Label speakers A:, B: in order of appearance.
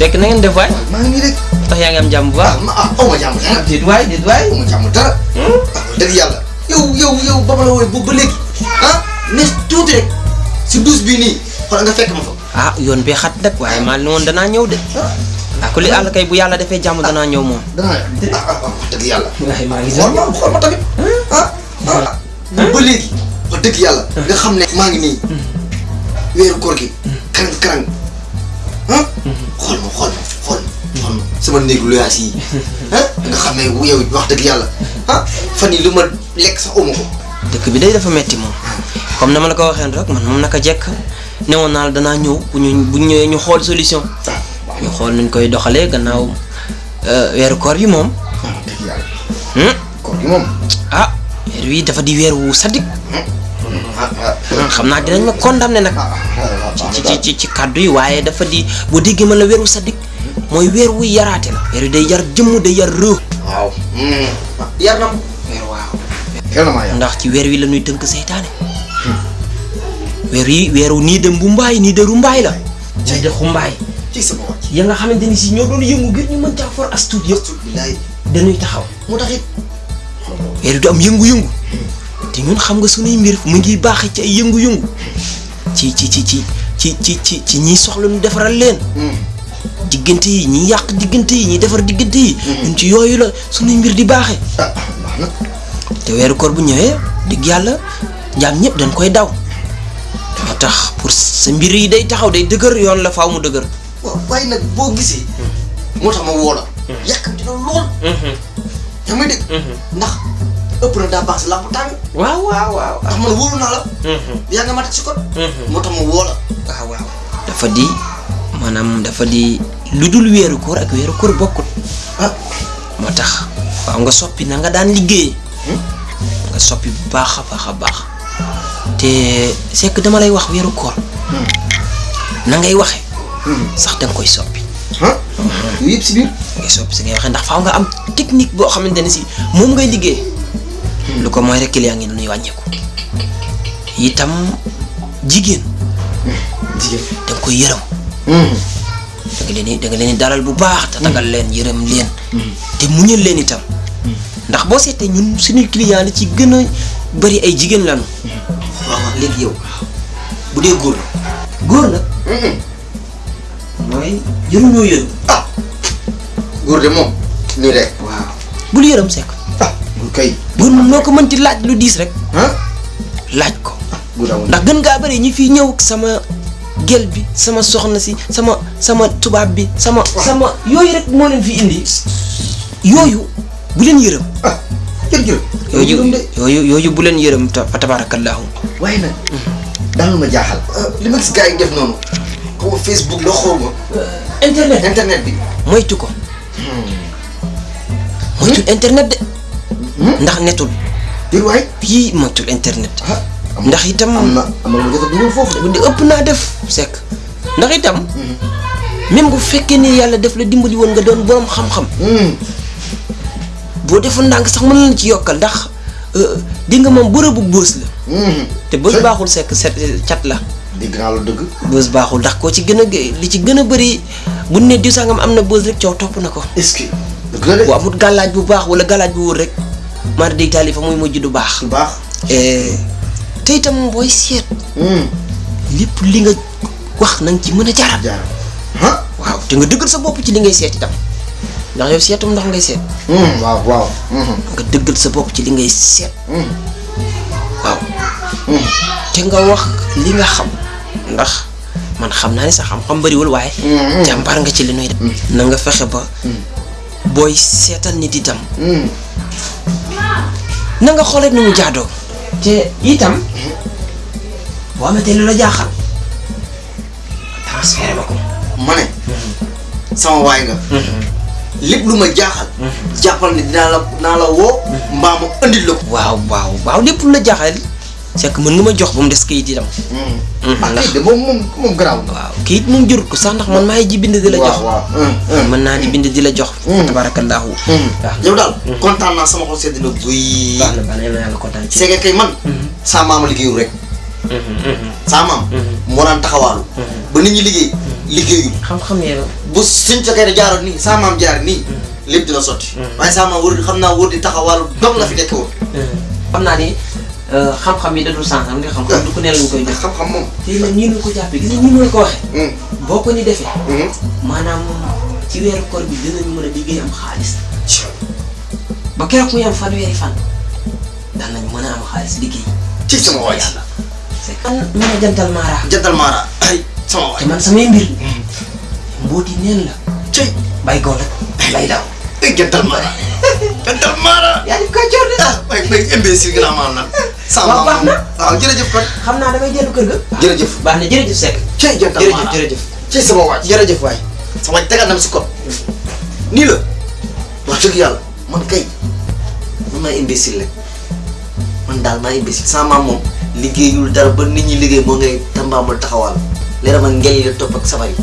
A: Seck na ngeen def waay
B: maa ngi rek
A: tax yaa ngi am jàmm bu
B: ah
A: baax
B: ma ah aw ma jàmm dara
A: déet waay déet waay
B: aw ma jàmm dara wax dëgg yàlla yow yow yow ba ma la woowee boobu ba léegi ah ne tuuti rek si douche bii nii xoolal nga fekk ma fa
A: ah yoon bee xat nag waaye maa ne woon danaa ñëw de ah ku li àll kay bu yàlla defee jàmm danaa ñëw moom
B: danaa dëgg yàlla
A: maa ngi
B: xool ma xool ma tamit ah ah ba léegi wax dëgg yàlla nga xam ne maa ngi nii weeru koor gi karang karang ah xool ma xool ma xool ma sama néegu luyaas yi. Ah nga xam ne yow wax dëgg yàlla. Ah fan yi lu ma lekk sax uma ko.
A: Dëkk bi day dafa metti moom. Comme na ma la ko waxee rek man moom naka jekk newoon naa la danaa ñëw bu ñu bu ñëwee ñu xool solution.
B: Ah
A: ñu xool nuñ koy doxalee gannaaw euh, weeru koor bi moom.
B: Yàlla.
A: Hmm?
B: koor gi moom.
A: Ah weer wi dafa di weer wu sadik
B: ah ah
A: xam naa dinañ ma condamné nag ci ci ci ci kàddu yi waaye dafa di boo déggee ma la weer wu sadik mooy weer wuy yaraate la weer day yar jëmm day yar rëw
B: waaw yar na
A: weer waaw ndax ci weer wi la ñuy tënk seytaane weer yi weeru nii de mbumbaay nii de rumbaay la nii de xumbaay
B: ci sama wàcc
A: ya nga xamante ni si ñoo doon yëngu ngir ñu mën caa for as tuut yëpp dañuy taxaw
B: moo tax it
A: weer du am yëngu-yëngu te ñun xam nga suñuy mbir mu ngi baaxee ci ay yëngu-yëngu. ci ci ci ci ci ci ci ci ñiy soxla ñu defaral leen. Diggante yi ñi yàq diggante yi ñi defar diggante yi. Ñun ci yooyu la suñuy mbir di baaxee.
B: Ah baax
A: te weeru koor bu ñëwee digg yàlla jaam ñëpp dañ koy daw. moo tax pour sa mbir yi day taxaw day dëgër yoon la faaw mu dëgër.
B: Waaye nag boo gisee moo tax ma woo la. Yàkkamti na lool. Yaa may dégg? Ndax daa baax si làmp tàng
A: waaw waaw waaw
B: ndax man wóolu naa la yaa nga ma teg si kon moo tax ma woo la
A: waaw waaw dafa di maanaam dafa di lu dul weeru koor ak weeru koor bokkut
B: ah
A: moo tax waaw nga soppi na nga daan liggéey nga soppi bu baax a baax a baax te que dama lay wax weeru koor na ngay waxe sax danga koy soppi
B: yëpp si biir
A: ngay soppi si ngay waxee ndax faaw nga am technique boo xamante ne si moom ngay liggéey lu ko mooy rek client ngi nuy wàññeeku itam jigéen
B: jigéen
A: da koy yërëm da nga leen da nga leen di dalal bu baax te tagal leen yërëm leen. Te muñal leen itam. Ndax boo seetee ñun suñuy client li ci gën a bari ay jigéen lañu.
B: Waaw léegi yow bu dee góor
A: góor nag mooy yëruñoo yërëm.
B: Ah! Góor de moom nii rek
A: waaw. Bul yërëm sekk
B: góor kay.
A: bu noo ko mënti laaj lu diis rek.
B: Ah
A: laaj ko. Ndax gën ngaa bëri ñi fi ñëw sama gel bi sama soxna si sama sama tubaab bi sama sama yooyu rek moo leen fi indi. yooyu bu leen yërëm.
B: Ah jërëjëf
A: yooyu yooyu yooyu bu leen yërëm fa tabaarakallaahu.
B: Waaye nag daal ma jaaxal. Li ma gis gars yi def noonu xaw ma Facebook la xaw ma.
A: Internet.
B: Internet bi.
A: Moytu ko. Moytu internet de. Hmm? ndax netul.
B: Dir way
A: bi matul internet. Ndax itam
B: amna amna lu jota dugal fofu de.
A: Ëpp na def sek ndax itam hmm. même bu fekke ni yalla def la dimbali won nga doon borom xam xam hmm. bo deful ndang sax mën la ci yokal ndax euh, di nga mom bërebu boss la. Te boss baxul sek chat la.
B: Di grand lu deug
A: boss baxul ndax ko ci gëna li ci gëna bari bu ne diw amna boss rek ciow top nako est
B: ce que
A: wa amut galaj bu bax wala galaj bu rek mar day taali fa muy mujj du baax.
B: Baax.
A: Te itam booy seet. Lépp li nga wax na nga ci mën a jaaraat
B: jaar ah
A: waaw te nga dëggal sa bopp ci li ngay seet itam. Ndax yow seetum ndox ngay seet.
B: Waaw waaw.
A: Nga dëggal sa bopp ci li ngay seet. Waaw. Te nga wax li nga xam. Ndax man xam naa ne sa xam-xam bëriwul waaye jàmbaar nga ci li nuy def. Na nga fexe ba booy seetal nit itam na nga xoolee nu mu jaadoo. Te itam boo amatee lu la jaaxal transféré ma ko.
B: Ma ne sama waay nga. Lépp lu ma jaaxal jàppal ne dinaa la dinaa la woo mbaa ma andil la ko.
A: Waaw waaw waaw lépp lu la jaaxal c'est que mën nga ma jox ba mu des kayit itam
B: akide mom mom mom graw
A: waaw kayit mom jur ko sax ndax man may ji bind di la jox man na di bind di la jox tabarakallah
B: yow dal contant na sama xol sedd na
A: guuy bana bana yalla contant ci
B: ségué kay man sa mama liggéeyu rek sa mam mo ran taxawalu ba nit ñi liggéey
A: liggéeyu xam
B: xam yéen bu señ kay ni sa mam jaar ni. Lepp dina soti waye sa mam xamna taxawalu dom la fi
A: xamna ni xam-xam yi dadul sànqal nga xam-xam du ko ne lañ koy jox
B: xam-xam moom.
A: Te nag ñu ko jàppee gis nga la ko waxee.
B: Hum,
A: boo ko ni defee.
B: Hum.
A: maanaam ci weeru koor bi dinañu mën a liggéey am xaalis.
B: Ci-
A: ba keroog muy am fanweeri fan daan nañ mën a am xaalis liggéey.
B: Ci sama waaj
A: yàlla c'est kan mën a jantal maara
B: jantal maara ay sama waaj
A: te man samay mbir. Mbooti neen la.
B: Cey
A: bay rek lay daw.
B: Jantal maara jantal maara
A: yaa def kàccoor
B: ah gi naa maam nag sama
A: Waaw, baax
B: maam
A: na.
B: waaw jërëjëf kon.
A: Xam naa damay dellu kër ga.
B: Jërëjëf.
A: Baax na jërëjëf Seck.
B: Cey jantal
A: jërëjëf jërëjëf.
B: Cey sama waaj
A: jërëjëf waay.
B: Sama waaj tegal na ma si kot. Nii la. Wax dëgg yàlla. Man kay man maa imbécile rek. Man daal maa imbécile. Sama maam moom liggéeyul dara ba nit ñi liggéey moo ngay tambaamul taxawal. Ma ngel la topp ak sabar yi